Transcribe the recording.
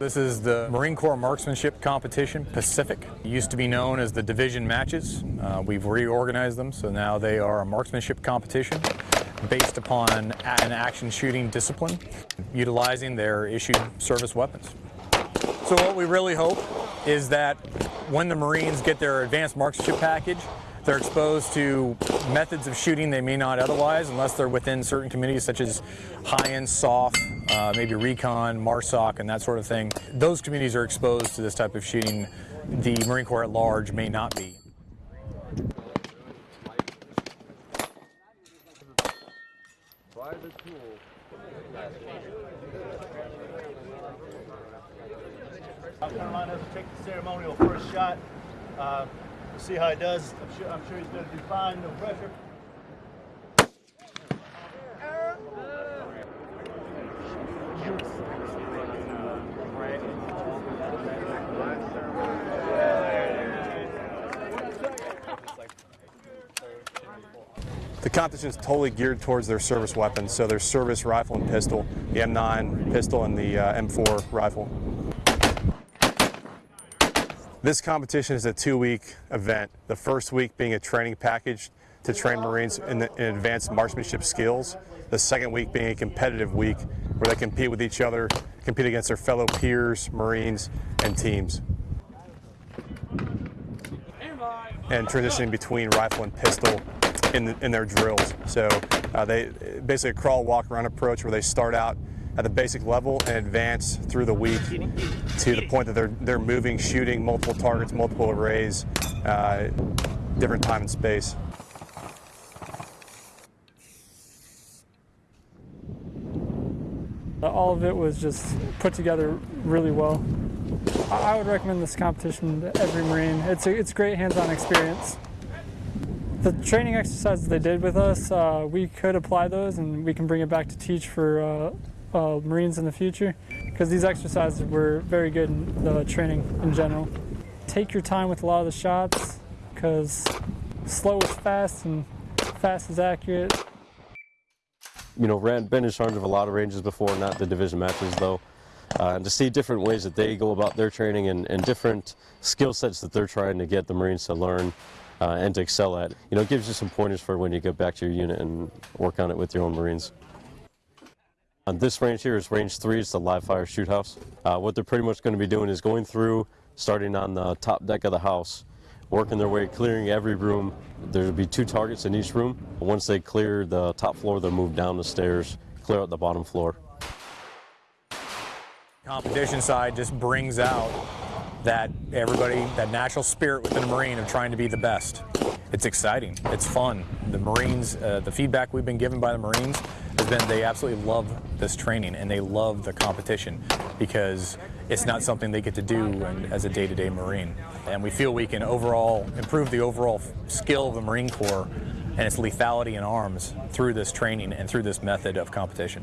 This is the Marine Corps Marksmanship Competition Pacific. It used to be known as the division matches. Uh, we've reorganized them, so now they are a marksmanship competition based upon an action shooting discipline, utilizing their issued service weapons. So what we really hope is that when the Marines get their advanced marksmanship package, they're exposed to methods of shooting they may not otherwise unless they're within certain communities such as high-end SOF, uh, maybe recon, MARSOC, and that sort of thing. Those communities are exposed to this type of shooting the Marine Corps at large may not be. Take the ceremonial first shot. Uh, we'll see how he does. I'm sure, I'm sure he's going to do fine, no pressure. The competition is totally geared towards their service weapons, so their service rifle and pistol, the M9 pistol and the uh, M4 rifle. This competition is a two-week event, the first week being a training package to train Marines in, the, in advanced marksmanship skills, the second week being a competitive week where they compete with each other, compete against their fellow peers, Marines, and teams. And transitioning between rifle and pistol in, the, in their drills. So uh, they basically a crawl, walk, run approach where they start out at the basic level and advance through the week to the point that they're, they're moving, shooting multiple targets, multiple arrays, uh, different time and space. All of it was just put together really well. I would recommend this competition to every Marine. It's a, it's great hands-on experience. The training exercises they did with us, uh, we could apply those and we can bring it back to teach for uh, uh, Marines in the future because these exercises were very good in the training in general. Take your time with a lot of the shots because slow is fast and fast is accurate. You know, ran, been in charge of a lot of ranges before, not the division matches though. Uh, and to see different ways that they go about their training and, and different skill sets that they're trying to get the Marines to learn uh, and to excel at. You know, it gives you some pointers for when you get back to your unit and work on it with your own Marines. On this range here is range three, it's the live fire shoot house. Uh, what they're pretty much going to be doing is going through, starting on the top deck of the house, working their way, clearing every room. There'll be two targets in each room. Once they clear the top floor, they'll move down the stairs, clear out the bottom floor. Competition side just brings out that everybody, that natural spirit within a Marine of trying to be the best. It's exciting. It's fun. The Marines, uh, the feedback we've been given by the Marines has been they absolutely love this training and they love the competition because it's not something they get to do as a day-to-day -day Marine. And we feel we can overall improve the overall skill of the Marine Corps and its lethality in arms through this training and through this method of competition.